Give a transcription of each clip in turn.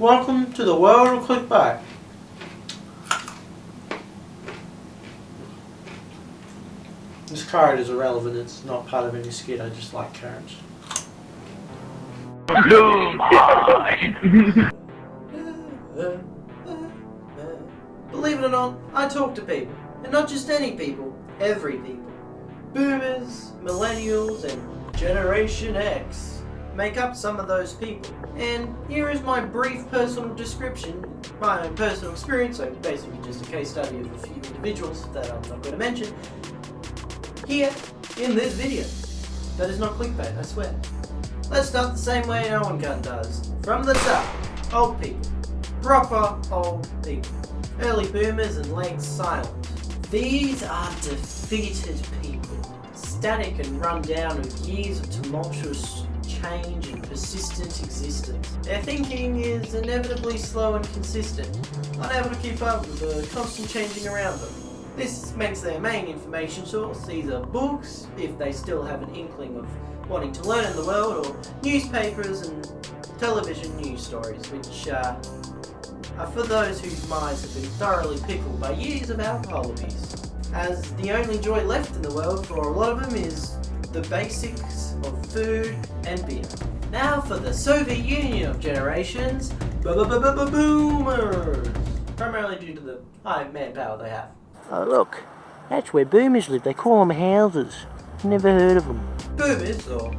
Welcome to the world of clickbait. This card is irrelevant, it's not part of any skit, I just like carrots. Believe it or not, I talk to people. And not just any people, every people. Boomers, millennials, and Generation X make up some of those people. And here is my brief personal description, my own personal experience, so basically just a case study of a few individuals that I'm not going to mention, here in this video. That is not clickbait, I swear. Let's start the same way no one gun does. From the top, old people. Proper old people. Early boomers and late silent. These are defeated people. Static and run down of years of tumultuous change and persistent existence. Their thinking is inevitably slow and consistent, unable to keep up with the constant changing around them. This makes their main information source either books, if they still have an inkling of wanting to learn in the world, or newspapers and television news stories, which uh, are for those whose minds have been thoroughly pickled by years of alcohol abuse. As the only joy left in the world for a lot of them is the basics of food and beer. Now for the Soviet Union of generations, boomers! Primarily due to the high manpower they have. Oh look, that's where boomers live. They call them houses. Never heard of them. Boomers, or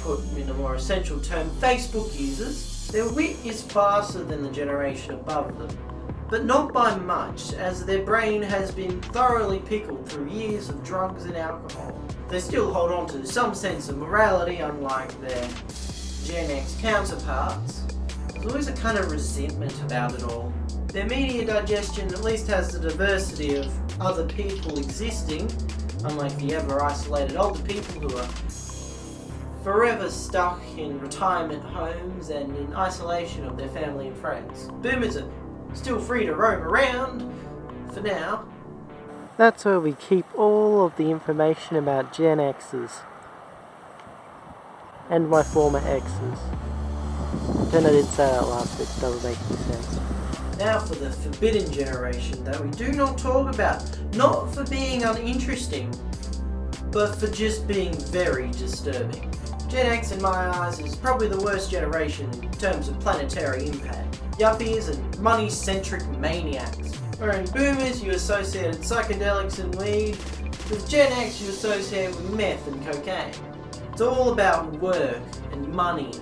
put in a more essential term, Facebook users, their wit is faster than the generation above them. But not by much, as their brain has been thoroughly pickled through years of drugs and alcohol. They still hold on to some sense of morality, unlike their Gen X counterparts. There's always a kind of resentment about it all. Their media digestion at least has the diversity of other people existing, unlike the ever isolated older people who are forever stuck in retirement homes and in isolation of their family and friends. Boomers are still free to roam around, for now. That's where we keep all of the information about Gen X's. And my former exes. Then I did say that last bit, doesn't make any sense. Now for the forbidden generation that we do not talk about. Not for being uninteresting, but for just being very disturbing. Gen X in my eyes is probably the worst generation in terms of planetary impact. Yuppies and money-centric maniacs. Where in boomers you associated psychedelics and weed, with Gen X you associate with meth and cocaine. It's all about work and money.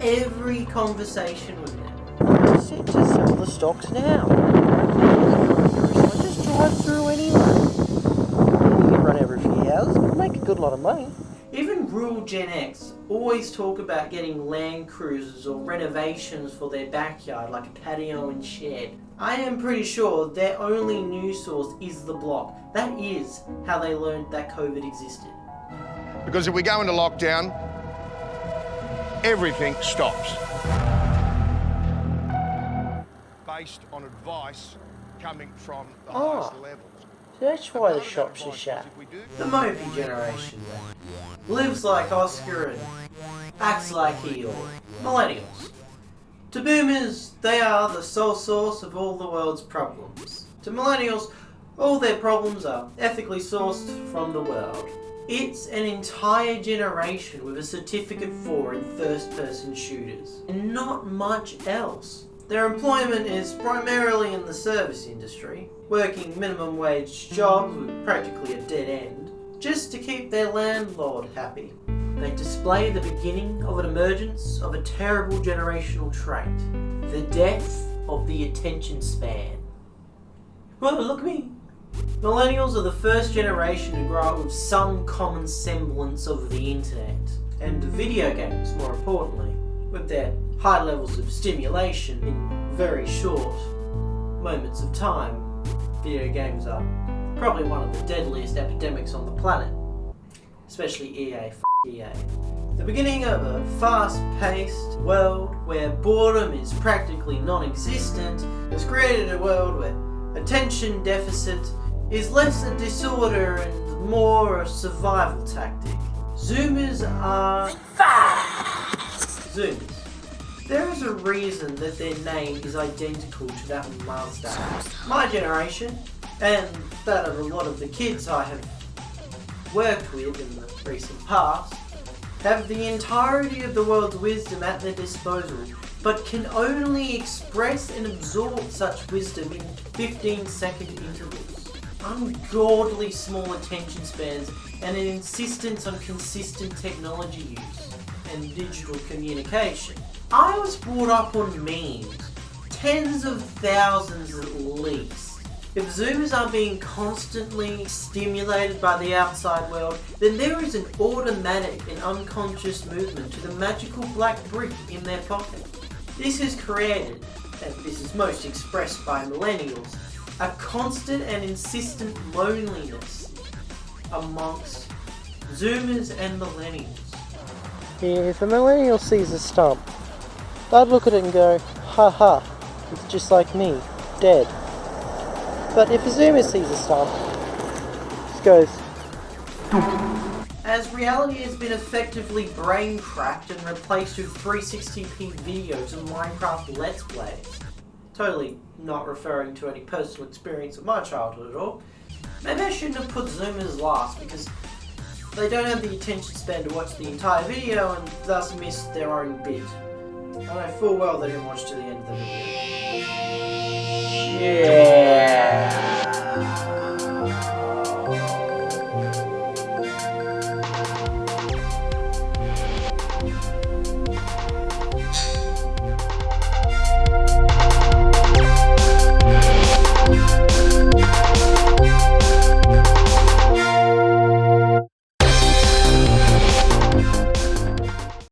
Every conversation with them. I said to sell the stocks now. I just drive through anyway. You can run every few hours, but make a good lot of money. Even rural Gen X always talk about getting land cruisers or renovations for their backyard like a patio and shed. I am pretty sure their only news source is the block. That is how they learned that COVID existed. Because if we go into lockdown, everything stops. Based on advice coming from the Oh. highest levels. That's why the shops are shut. The Moby generation lives like Oscar and acts like Eeyore. Millennials. To boomers, they are the sole source of all the world's problems. To millennials, all their problems are ethically sourced from the world. It's an entire generation with a certificate for in first-person shooters, and not much else. Their employment is primarily in the service industry, working minimum wage jobs with practically a dead end, just to keep their landlord happy. They display the beginning of an emergence of a terrible generational trait, the death of the attention span. Well, look at me. Millennials are the first generation to grow up with some common semblance of the internet, and video games more importantly, with their high levels of stimulation in very short moments of time. Video games are probably one of the deadliest epidemics on the planet, especially EA. EA. The beginning of a fast-paced world where boredom is practically non-existent has created a world where attention deficit is less a disorder and more a survival tactic. Zoomers are... There is a reason that their name is identical to that of Mazda. My generation, and that of a lot of the kids I have worked with in the recent past, have the entirety of the world's wisdom at their disposal, but can only express and absorb such wisdom in 15 second intervals. Ungodly small attention spans and an insistence on consistent technology use and digital communication. I was brought up on memes, tens of thousands at least. If Zoomers are being constantly stimulated by the outside world, then there is an automatic and unconscious movement to the magical black brick in their pocket. This has created, and this is most expressed by millennials, a constant and insistent loneliness amongst Zoomers and millennials. If a millennial sees a stump, they'd look at it and go, ha ha, it's just like me, dead. But if a zoomer sees a stump, just goes, As reality has been effectively brain cracked and replaced with 360p videos and Minecraft Let's Plays. Totally not referring to any personal experience of my childhood at all. Maybe I shouldn't have put Zoomers last because they don't have the attention span to watch the entire video and thus miss their own bit. I know full well they didn't watch to the end of the video. yeah.